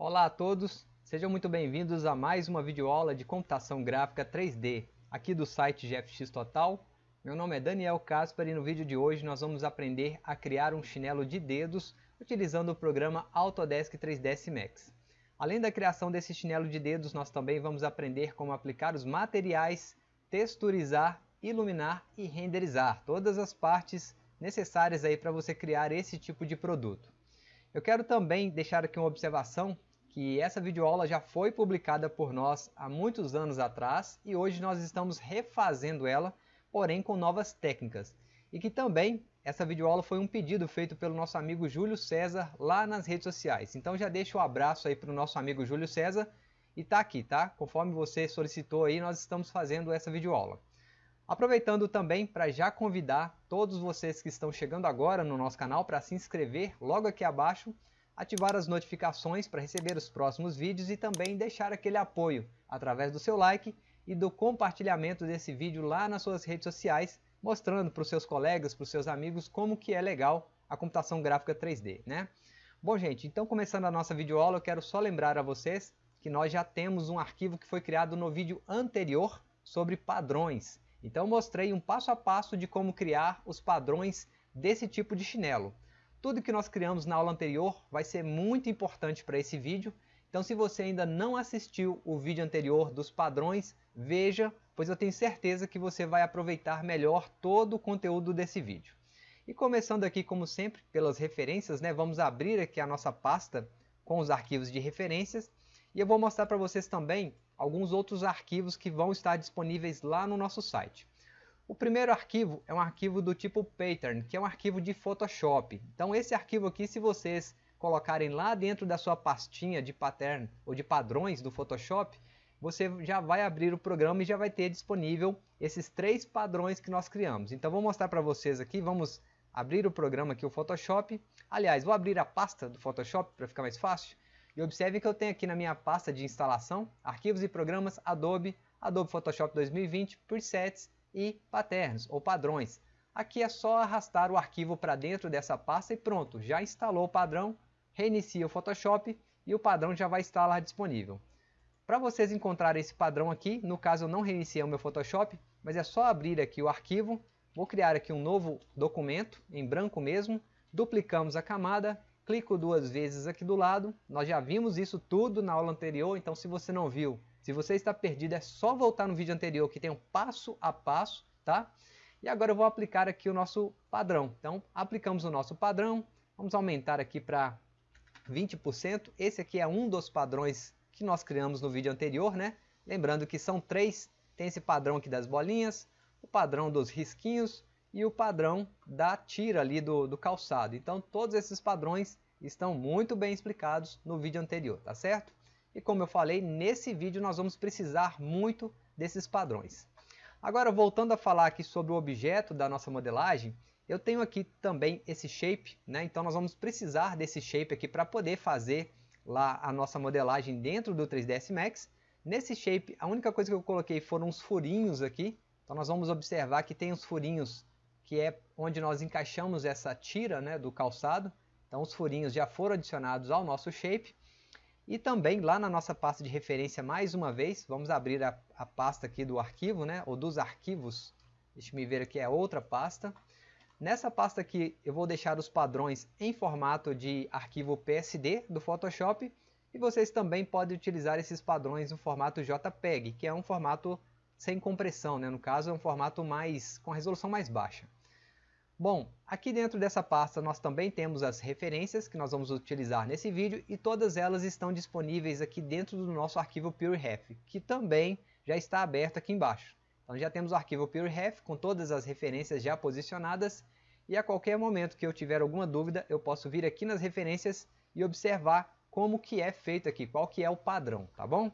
Olá a todos, sejam muito bem-vindos a mais uma videoaula de computação gráfica 3D, aqui do site GFX Total. Meu nome é Daniel Casper e no vídeo de hoje nós vamos aprender a criar um chinelo de dedos utilizando o programa Autodesk 3ds Max. Além da criação desse chinelo de dedos, nós também vamos aprender como aplicar os materiais, texturizar, iluminar e renderizar todas as partes necessárias aí para você criar esse tipo de produto. Eu quero também deixar aqui uma observação que essa videoaula já foi publicada por nós há muitos anos atrás e hoje nós estamos refazendo ela, porém com novas técnicas. E que também essa videoaula foi um pedido feito pelo nosso amigo Júlio César lá nas redes sociais. Então já deixo um abraço aí para o nosso amigo Júlio César e tá aqui, tá? Conforme você solicitou aí, nós estamos fazendo essa videoaula. Aproveitando também para já convidar todos vocês que estão chegando agora no nosso canal para se inscrever logo aqui abaixo, ativar as notificações para receber os próximos vídeos e também deixar aquele apoio através do seu like e do compartilhamento desse vídeo lá nas suas redes sociais, mostrando para os seus colegas, para os seus amigos como que é legal a computação gráfica 3D, né? Bom gente, então começando a nossa videoaula, eu quero só lembrar a vocês que nós já temos um arquivo que foi criado no vídeo anterior sobre padrões. Então mostrei um passo a passo de como criar os padrões desse tipo de chinelo. Tudo que nós criamos na aula anterior vai ser muito importante para esse vídeo, então se você ainda não assistiu o vídeo anterior dos padrões, veja, pois eu tenho certeza que você vai aproveitar melhor todo o conteúdo desse vídeo. E começando aqui como sempre pelas referências, né, vamos abrir aqui a nossa pasta com os arquivos de referências e eu vou mostrar para vocês também alguns outros arquivos que vão estar disponíveis lá no nosso site. O primeiro arquivo é um arquivo do tipo pattern, que é um arquivo de Photoshop. Então esse arquivo aqui, se vocês colocarem lá dentro da sua pastinha de pattern ou de padrões do Photoshop, você já vai abrir o programa e já vai ter disponível esses três padrões que nós criamos. Então vou mostrar para vocês aqui, vamos abrir o programa aqui, o Photoshop. Aliás, vou abrir a pasta do Photoshop para ficar mais fácil. E observe que eu tenho aqui na minha pasta de instalação, arquivos e programas Adobe, Adobe Photoshop 2020, presets e patterns ou padrões. Aqui é só arrastar o arquivo para dentro dessa pasta e pronto, já instalou o padrão, reinicia o Photoshop e o padrão já vai estar lá disponível. Para vocês encontrarem esse padrão aqui, no caso eu não reiniciei o meu Photoshop, mas é só abrir aqui o arquivo, vou criar aqui um novo documento, em branco mesmo, duplicamos a camada, clico duas vezes aqui do lado, nós já vimos isso tudo na aula anterior, então se você não viu, se você está perdido é só voltar no vídeo anterior que tem um passo a passo, tá? E agora eu vou aplicar aqui o nosso padrão, então aplicamos o nosso padrão, vamos aumentar aqui para 20%, esse aqui é um dos padrões que nós criamos no vídeo anterior, né? Lembrando que são três, tem esse padrão aqui das bolinhas, o padrão dos risquinhos e o padrão da tira ali do, do calçado. Então todos esses padrões estão muito bem explicados no vídeo anterior, tá certo? E como eu falei, nesse vídeo nós vamos precisar muito desses padrões. Agora voltando a falar aqui sobre o objeto da nossa modelagem, eu tenho aqui também esse shape, né? então nós vamos precisar desse shape aqui para poder fazer lá a nossa modelagem dentro do 3ds Max. Nesse shape, a única coisa que eu coloquei foram os furinhos aqui, então nós vamos observar que tem os furinhos que é onde nós encaixamos essa tira né, do calçado. Então os furinhos já foram adicionados ao nosso shape. E também lá na nossa pasta de referência, mais uma vez, vamos abrir a, a pasta aqui do arquivo, né, ou dos arquivos. Deixa me ver aqui, é outra pasta. Nessa pasta aqui eu vou deixar os padrões em formato de arquivo PSD do Photoshop. E vocês também podem utilizar esses padrões no formato JPEG, que é um formato sem compressão, né? no caso é um formato mais com resolução mais baixa. Bom, aqui dentro dessa pasta nós também temos as referências que nós vamos utilizar nesse vídeo e todas elas estão disponíveis aqui dentro do nosso arquivo PureRef, que também já está aberto aqui embaixo. Então já temos o arquivo PureRef com todas as referências já posicionadas e a qualquer momento que eu tiver alguma dúvida eu posso vir aqui nas referências e observar como que é feito aqui, qual que é o padrão, tá bom?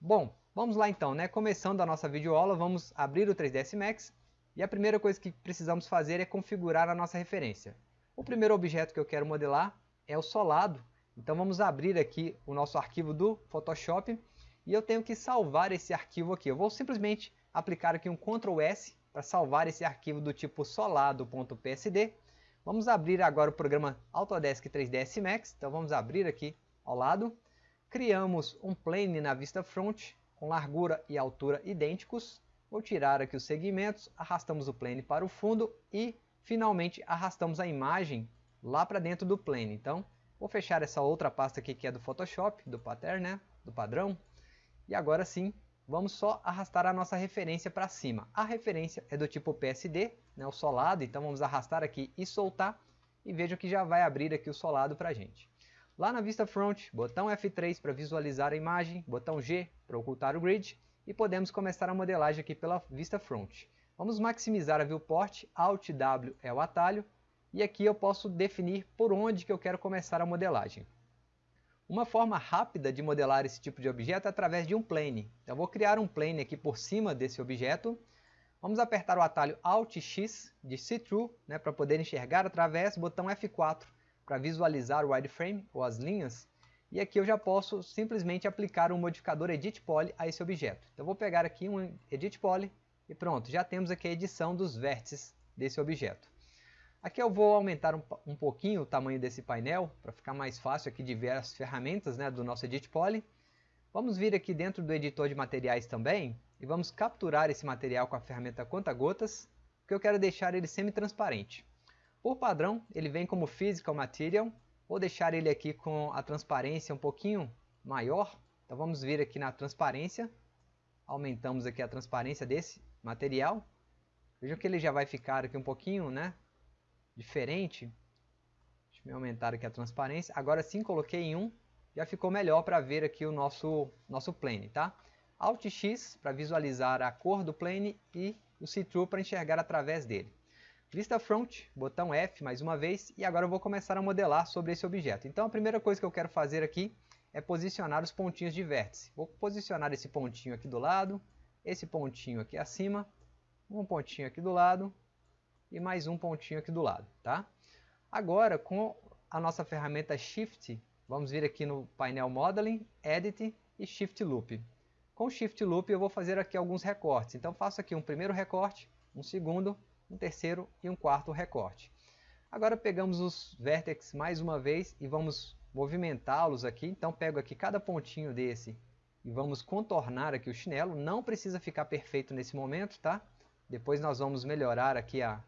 Bom, vamos lá então, né? Começando a nossa videoaula, vamos abrir o 3ds Max e a primeira coisa que precisamos fazer é configurar a nossa referência. O primeiro objeto que eu quero modelar é o solado. Então vamos abrir aqui o nosso arquivo do Photoshop e eu tenho que salvar esse arquivo aqui. Eu vou simplesmente aplicar aqui um Ctrl S para salvar esse arquivo do tipo solado.psd. Vamos abrir agora o programa Autodesk 3ds Max. Então vamos abrir aqui ao lado. criamos um plane na vista front com largura e altura idênticos. Vou tirar aqui os segmentos, arrastamos o plane para o fundo e finalmente arrastamos a imagem lá para dentro do plane. Então, vou fechar essa outra pasta aqui que é do Photoshop, do pattern, né? do padrão. E agora sim, vamos só arrastar a nossa referência para cima. A referência é do tipo PSD, né, o solado, então vamos arrastar aqui e soltar. E veja que já vai abrir aqui o solado para a gente. Lá na vista front, botão F3 para visualizar a imagem, botão G para ocultar o grid e podemos começar a modelagem aqui pela vista front. Vamos maximizar a viewport, Alt W é o atalho e aqui eu posso definir por onde que eu quero começar a modelagem. Uma forma rápida de modelar esse tipo de objeto é através de um plane. Então, eu vou criar um plane aqui por cima desse objeto. Vamos apertar o atalho Alt X de See-Through né, para poder enxergar através, botão F4 para visualizar o wireframe ou as linhas. E aqui eu já posso simplesmente aplicar um modificador Edit Poly a esse objeto. Então vou pegar aqui um Edit Poly e pronto, já temos aqui a edição dos vértices desse objeto. Aqui eu vou aumentar um, um pouquinho o tamanho desse painel para ficar mais fácil aqui de ver as ferramentas né, do nosso Edit Poly. Vamos vir aqui dentro do editor de materiais também e vamos capturar esse material com a ferramenta conta-gotas, porque eu quero deixar ele semi-transparente. Por padrão, ele vem como Physical Material. Vou deixar ele aqui com a transparência um pouquinho maior. Então vamos vir aqui na transparência. Aumentamos aqui a transparência desse material. Vejam que ele já vai ficar aqui um pouquinho né, diferente. Deixa eu aumentar aqui a transparência. Agora sim, coloquei em 1. Já ficou melhor para ver aqui o nosso, nosso plane. Tá? Alt X para visualizar a cor do plane e o See-Through para enxergar através dele. Vista Front, botão F mais uma vez, e agora eu vou começar a modelar sobre esse objeto. Então a primeira coisa que eu quero fazer aqui é posicionar os pontinhos de vértice. Vou posicionar esse pontinho aqui do lado, esse pontinho aqui acima, um pontinho aqui do lado e mais um pontinho aqui do lado. Tá? Agora com a nossa ferramenta Shift, vamos vir aqui no painel Modeling, Edit e Shift Loop. Com Shift Loop eu vou fazer aqui alguns recortes. Então faço aqui um primeiro recorte, um segundo, um terceiro e um quarto recorte. Agora pegamos os vértices mais uma vez e vamos movimentá-los aqui. Então pego aqui cada pontinho desse e vamos contornar aqui o chinelo. Não precisa ficar perfeito nesse momento, tá? Depois nós vamos melhorar aqui a,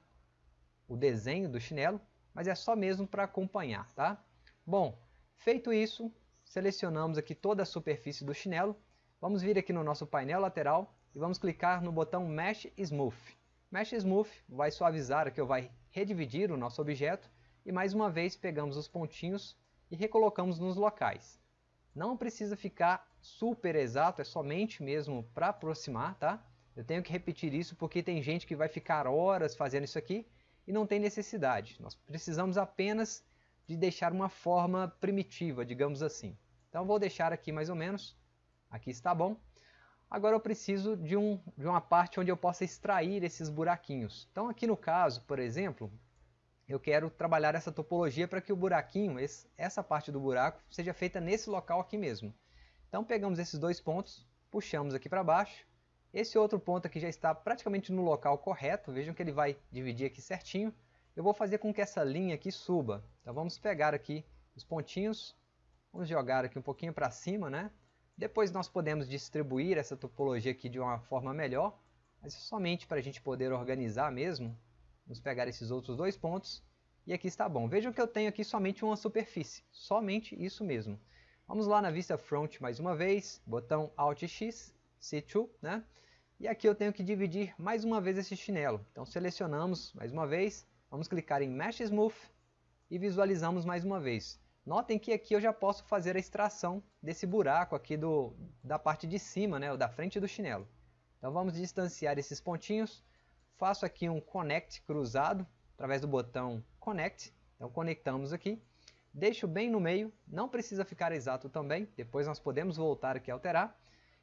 o desenho do chinelo, mas é só mesmo para acompanhar, tá? Bom, feito isso, selecionamos aqui toda a superfície do chinelo. Vamos vir aqui no nosso painel lateral e vamos clicar no botão Mesh Smooth. Mesh Smooth vai suavizar ou vai redividir o nosso objeto e mais uma vez pegamos os pontinhos e recolocamos nos locais. Não precisa ficar super exato, é somente mesmo para aproximar, tá? Eu tenho que repetir isso porque tem gente que vai ficar horas fazendo isso aqui e não tem necessidade. Nós precisamos apenas de deixar uma forma primitiva, digamos assim. Então vou deixar aqui mais ou menos, aqui está bom. Agora eu preciso de, um, de uma parte onde eu possa extrair esses buraquinhos. Então aqui no caso, por exemplo, eu quero trabalhar essa topologia para que o buraquinho, esse, essa parte do buraco, seja feita nesse local aqui mesmo. Então pegamos esses dois pontos, puxamos aqui para baixo. Esse outro ponto aqui já está praticamente no local correto, vejam que ele vai dividir aqui certinho. Eu vou fazer com que essa linha aqui suba. Então vamos pegar aqui os pontinhos, vamos jogar aqui um pouquinho para cima, né? Depois nós podemos distribuir essa topologia aqui de uma forma melhor, mas somente para a gente poder organizar mesmo. Vamos pegar esses outros dois pontos e aqui está bom. Vejam que eu tenho aqui somente uma superfície, somente isso mesmo. Vamos lá na vista front mais uma vez, botão Alt X, C2, né? E aqui eu tenho que dividir mais uma vez esse chinelo. Então selecionamos mais uma vez, vamos clicar em Mesh Smooth e visualizamos mais uma vez. Notem que aqui eu já posso fazer a extração desse buraco aqui do, da parte de cima, né, da frente do chinelo. Então vamos distanciar esses pontinhos. Faço aqui um Connect cruzado, através do botão Connect. Então conectamos aqui. Deixo bem no meio, não precisa ficar exato também. Depois nós podemos voltar aqui a alterar.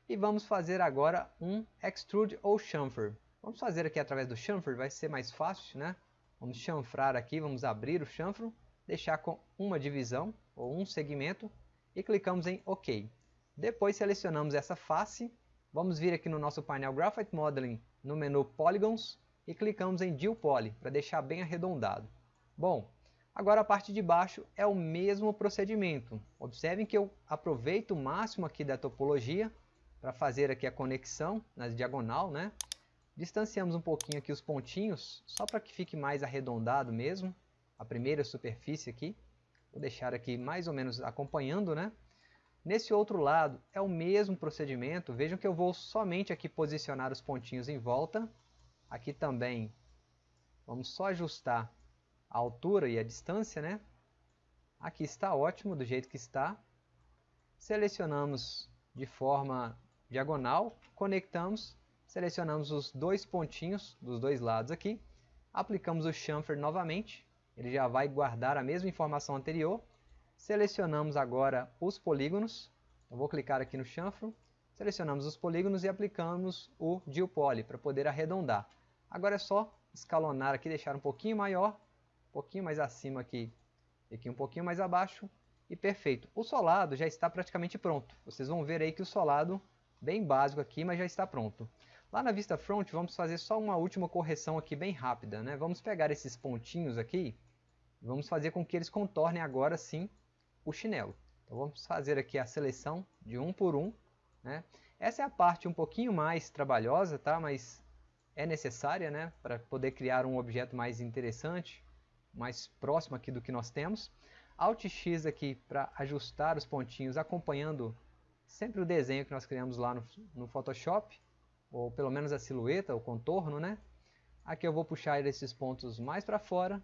E vamos fazer agora um Extrude ou Chamfer. Vamos fazer aqui através do Chamfer, vai ser mais fácil, né? Vamos chanfrar aqui, vamos abrir o chanfro deixar com uma divisão ou um segmento e clicamos em OK. Depois selecionamos essa face, vamos vir aqui no nosso painel Graphite Modeling no menu Polygons e clicamos em Deal Poly para deixar bem arredondado. Bom, Agora a parte de baixo é o mesmo procedimento. Observem que eu aproveito o máximo aqui da topologia para fazer aqui a conexão na diagonal, né? Distanciamos um pouquinho aqui os pontinhos, só para que fique mais arredondado mesmo, a primeira superfície aqui. Vou deixar aqui mais ou menos acompanhando, né? Nesse outro lado é o mesmo procedimento, vejam que eu vou somente aqui posicionar os pontinhos em volta. Aqui também vamos só ajustar a altura e a distância, né? Aqui está ótimo, do jeito que está. Selecionamos de forma diagonal, conectamos, selecionamos os dois pontinhos dos dois lados aqui, aplicamos o chamfer novamente, ele já vai guardar a mesma informação anterior. Selecionamos agora os polígonos, eu vou clicar aqui no chanfro, selecionamos os polígonos e aplicamos o Deal para poder arredondar. Agora é só escalonar aqui, deixar um pouquinho maior um pouquinho mais acima aqui, aqui um pouquinho mais abaixo, e perfeito. O solado já está praticamente pronto. Vocês vão ver aí que o solado, bem básico aqui, mas já está pronto. Lá na vista front, vamos fazer só uma última correção aqui bem rápida. Né? Vamos pegar esses pontinhos aqui, vamos fazer com que eles contornem agora sim o chinelo. Então vamos fazer aqui a seleção de um por um. Né? Essa é a parte um pouquinho mais trabalhosa, tá? mas é necessária né? para poder criar um objeto mais interessante mais próximo aqui do que nós temos. Alt X aqui para ajustar os pontinhos acompanhando sempre o desenho que nós criamos lá no, no Photoshop, ou pelo menos a silhueta, o contorno, né? Aqui eu vou puxar esses pontos mais para fora.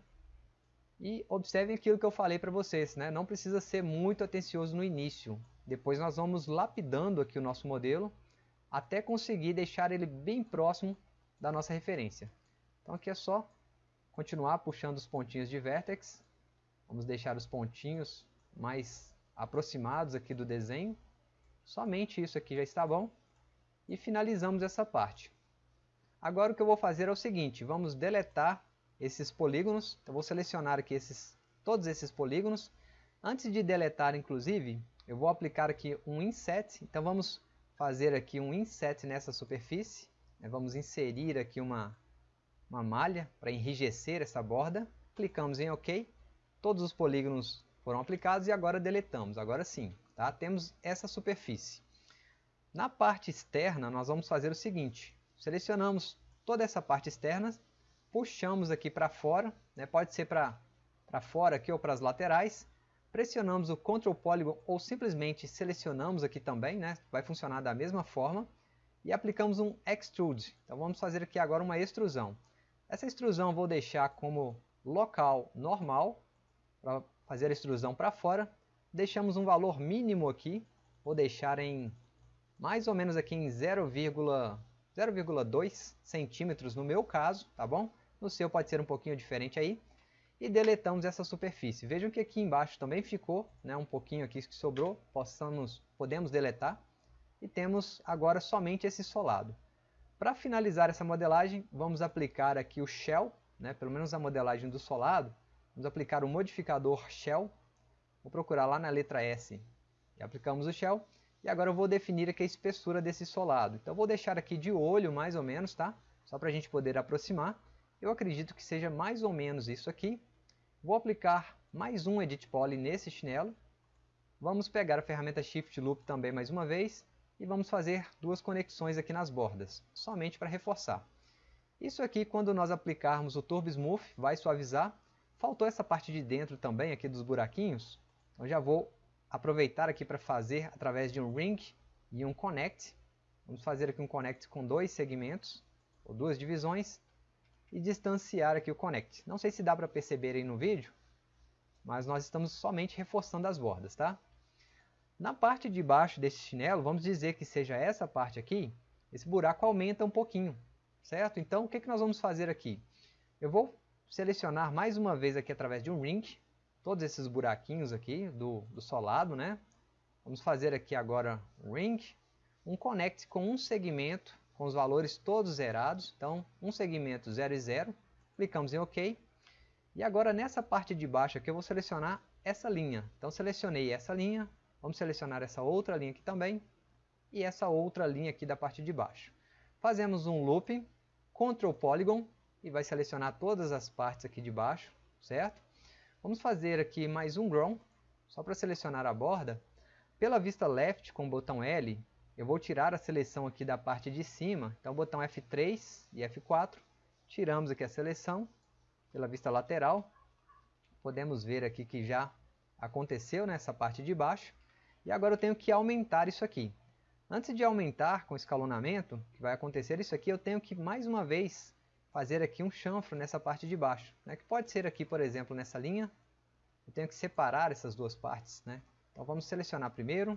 E observem aquilo que eu falei para vocês, né? Não precisa ser muito atencioso no início. Depois nós vamos lapidando aqui o nosso modelo até conseguir deixar ele bem próximo da nossa referência. Então aqui é só continuar puxando os pontinhos de vértex. Vamos deixar os pontinhos mais aproximados aqui do desenho. Somente isso aqui já está bom. E finalizamos essa parte. Agora o que eu vou fazer é o seguinte, vamos deletar esses polígonos. Então vou selecionar aqui esses, todos esses polígonos. Antes de deletar, inclusive, eu vou aplicar aqui um inset. Então vamos fazer aqui um inset nessa superfície. Vamos inserir aqui uma, uma malha para enrijecer essa borda. Clicamos em OK. Todos os polígonos foram aplicados e agora deletamos. Agora sim, tá? temos essa superfície. Na parte externa, nós vamos fazer o seguinte. Selecionamos toda essa parte externa, puxamos aqui para fora, né? pode ser para fora aqui ou para as laterais. Pressionamos o Ctrl Polygon ou simplesmente selecionamos aqui também, né? vai funcionar da mesma forma. E aplicamos um Extrude. Então vamos fazer aqui agora uma extrusão. Essa extrusão vou deixar como local normal, para fazer a extrusão para fora. Deixamos um valor mínimo aqui, vou deixar em mais ou menos aqui em 0,2 centímetros no meu caso, tá bom? No seu pode ser um pouquinho diferente aí. E deletamos essa superfície. Vejam que aqui embaixo também ficou, né, um pouquinho aqui que sobrou, possamos, podemos deletar. E temos agora somente esse solado. Para finalizar essa modelagem, vamos aplicar aqui o Shell, né, pelo menos a modelagem do solado. Vamos aplicar o modificador Shell. Vou procurar lá na letra S e aplicamos o Shell. E agora eu vou definir aqui a espessura desse solado. Então vou deixar aqui de olho mais ou menos, tá? Só para a gente poder aproximar. Eu acredito que seja mais ou menos isso aqui. Vou aplicar mais um Edit Poly nesse chinelo. Vamos pegar a ferramenta Shift Loop também mais uma vez e vamos fazer duas conexões aqui nas bordas, somente para reforçar. Isso aqui, quando nós aplicarmos o Turbo Smooth, vai suavizar. Faltou essa parte de dentro também, aqui dos buraquinhos. Então já vou aproveitar aqui para fazer através de um Ring e um Connect. Vamos fazer aqui um Connect com dois segmentos, ou duas divisões, e distanciar aqui o Connect. Não sei se dá para perceber aí no vídeo, mas nós estamos somente reforçando as bordas, tá? Na parte de baixo desse chinelo, vamos dizer que seja essa parte aqui, esse buraco aumenta um pouquinho, certo? Então, o que, que nós vamos fazer aqui? Eu vou selecionar mais uma vez aqui através de um ring, todos esses buraquinhos aqui do, do solado, né? Vamos fazer aqui agora um ring, um connect com um segmento, com os valores todos zerados, então um segmento 0 e 0, clicamos em OK, e agora nessa parte de baixo aqui eu vou selecionar essa linha, então selecionei essa linha, Vamos selecionar essa outra linha aqui também e essa outra linha aqui da parte de baixo. Fazemos um loop, Ctrl Polygon, e vai selecionar todas as partes aqui de baixo, certo? Vamos fazer aqui mais um ground, só para selecionar a borda. Pela vista left com o botão L, eu vou tirar a seleção aqui da parte de cima. Então botão F3 e F4, tiramos aqui a seleção pela vista lateral. Podemos ver aqui que já aconteceu nessa parte de baixo. E agora eu tenho que aumentar isso aqui. Antes de aumentar com escalonamento, que vai acontecer isso aqui, eu tenho que mais uma vez fazer aqui um chanfro nessa parte de baixo, né? que pode ser aqui, por exemplo, nessa linha. Eu tenho que separar essas duas partes. Né? Então vamos selecionar primeiro,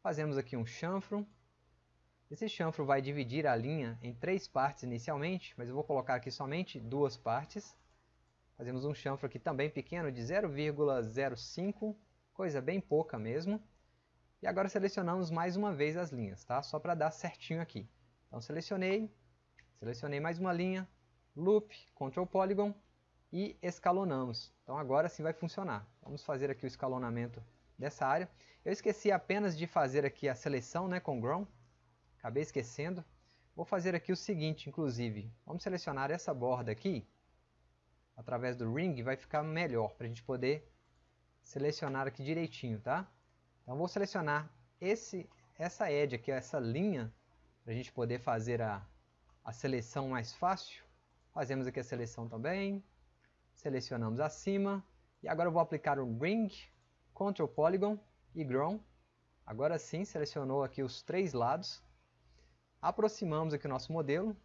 fazemos aqui um chanfro. Esse chanfro vai dividir a linha em três partes inicialmente, mas eu vou colocar aqui somente duas partes. Fazemos um chanfro aqui também pequeno de 0,05, coisa bem pouca mesmo. E agora selecionamos mais uma vez as linhas, tá? Só para dar certinho aqui. Então selecionei, Selecionei mais uma linha, loop, control polygon e escalonamos. Então agora sim vai funcionar. Vamos fazer aqui o escalonamento dessa área. Eu esqueci apenas de fazer aqui a seleção né, com Ground. Acabei esquecendo. Vou fazer aqui o seguinte, inclusive. Vamos selecionar essa borda aqui. Através do Ring vai ficar melhor para a gente poder selecionar aqui direitinho, tá? Então vou selecionar esse, essa edge aqui, essa linha, para a gente poder fazer a, a seleção mais fácil. Fazemos aqui a seleção também. Selecionamos acima. E agora eu vou aplicar o Ring, Control Polygon e Grown. Agora sim, selecionou aqui os três lados. Aproximamos aqui o nosso modelo.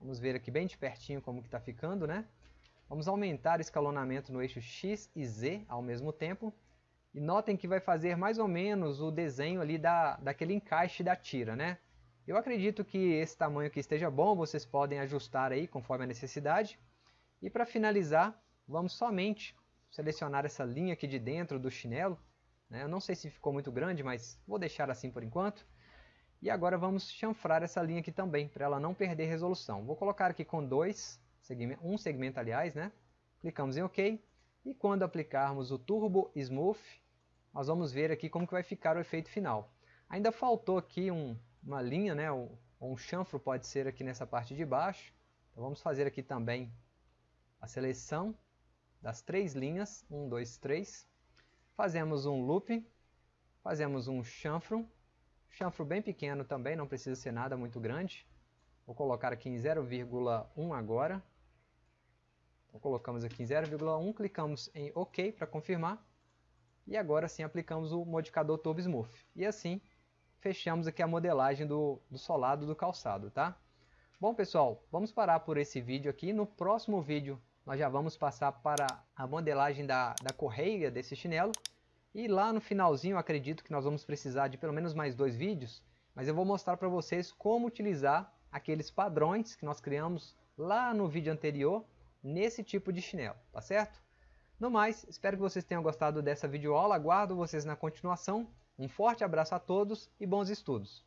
Vamos ver aqui bem de pertinho como que está ficando, né? Vamos aumentar o escalonamento no eixo X e Z ao mesmo tempo. E notem que vai fazer mais ou menos o desenho ali da, daquele encaixe da tira, né? Eu acredito que esse tamanho aqui esteja bom, vocês podem ajustar aí conforme a necessidade. E para finalizar, vamos somente selecionar essa linha aqui de dentro do chinelo. Né? Eu não sei se ficou muito grande, mas vou deixar assim por enquanto. E agora vamos chanfrar essa linha aqui também, para ela não perder resolução. Vou colocar aqui com dois, um segmento aliás, né? Clicamos em OK. E quando aplicarmos o Turbo Smooth, nós vamos ver aqui como que vai ficar o efeito final. Ainda faltou aqui um, uma linha, né, ou, um chanfro pode ser aqui nessa parte de baixo. Então vamos fazer aqui também a seleção das três linhas, 1, 2, 3. Fazemos um loop, fazemos um chanfro, chanfro bem pequeno também, não precisa ser nada muito grande. Vou colocar aqui em 0,1 agora. Então colocamos aqui em 0,1, clicamos em OK para confirmar. E agora sim aplicamos o modificador Turbo Smooth. E assim fechamos aqui a modelagem do, do solado do calçado, tá? Bom pessoal, vamos parar por esse vídeo aqui. No próximo vídeo nós já vamos passar para a modelagem da, da correia desse chinelo. E lá no finalzinho acredito que nós vamos precisar de pelo menos mais dois vídeos. Mas eu vou mostrar para vocês como utilizar aqueles padrões que nós criamos lá no vídeo anterior nesse tipo de chinelo, tá certo? No mais, espero que vocês tenham gostado dessa videoaula, aguardo vocês na continuação um forte abraço a todos e bons estudos!